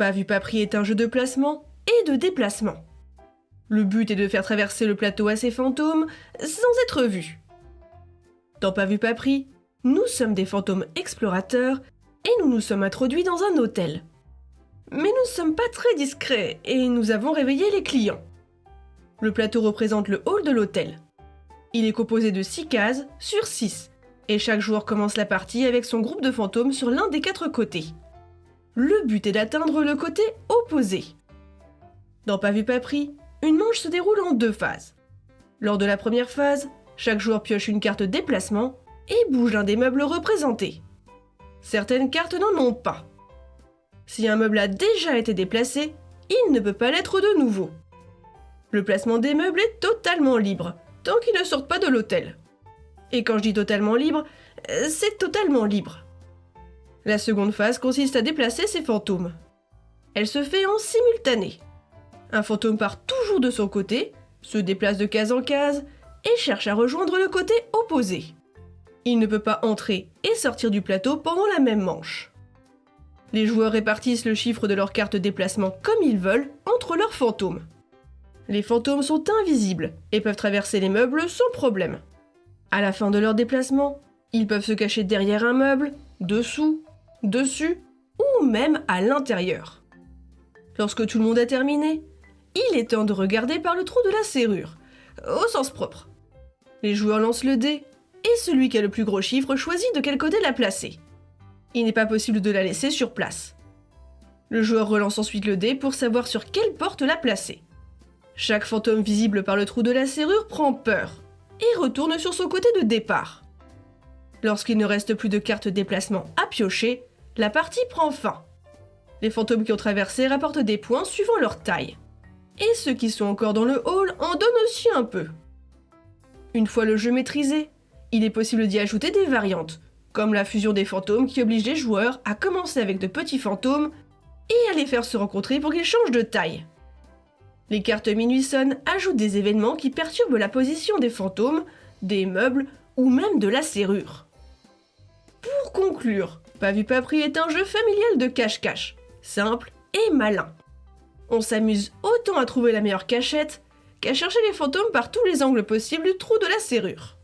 Pas vu pas est un jeu de placement et de déplacement. Le but est de faire traverser le plateau à ces fantômes sans être vus. Dans Pas vu pas nous sommes des fantômes explorateurs et nous nous sommes introduits dans un hôtel. Mais nous ne sommes pas très discrets et nous avons réveillé les clients. Le plateau représente le hall de l'hôtel. Il est composé de 6 cases sur 6 et chaque joueur commence la partie avec son groupe de fantômes sur l'un des quatre côtés. Le but est d'atteindre le côté opposé. Dans Pas vu pas pris, une manche se déroule en deux phases. Lors de la première phase, chaque joueur pioche une carte déplacement et bouge l'un des meubles représentés. Certaines cartes n'en ont pas. Si un meuble a déjà été déplacé, il ne peut pas l'être de nouveau. Le placement des meubles est totalement libre, tant qu'ils ne sortent pas de l'hôtel. Et quand je dis totalement libre, euh, c'est totalement libre. La seconde phase consiste à déplacer ces fantômes. Elle se fait en simultané. Un fantôme part toujours de son côté, se déplace de case en case et cherche à rejoindre le côté opposé. Il ne peut pas entrer et sortir du plateau pendant la même manche. Les joueurs répartissent le chiffre de leur carte déplacement comme ils veulent entre leurs fantômes. Les fantômes sont invisibles et peuvent traverser les meubles sans problème. À la fin de leur déplacement, ils peuvent se cacher derrière un meuble, dessous, dessus ou même à l'intérieur. Lorsque tout le monde a terminé, il est temps de regarder par le trou de la serrure, au sens propre. Les joueurs lancent le dé et celui qui a le plus gros chiffre choisit de quel côté la placer. Il n'est pas possible de la laisser sur place. Le joueur relance ensuite le dé pour savoir sur quelle porte la placer. Chaque fantôme visible par le trou de la serrure prend peur et retourne sur son côté de départ. Lorsqu'il ne reste plus de cartes déplacement à piocher, la partie prend fin. Les fantômes qui ont traversé rapportent des points suivant leur taille. Et ceux qui sont encore dans le hall en donnent aussi un peu. Une fois le jeu maîtrisé, il est possible d'y ajouter des variantes, comme la fusion des fantômes qui oblige les joueurs à commencer avec de petits fantômes et à les faire se rencontrer pour qu'ils changent de taille. Les cartes Minuit Sonne ajoutent des événements qui perturbent la position des fantômes, des meubles ou même de la serrure. Pour conclure, Pas vu pas pris est un jeu familial de cache-cache, simple et malin. On s'amuse autant à trouver la meilleure cachette qu'à chercher les fantômes par tous les angles possibles du trou de la serrure.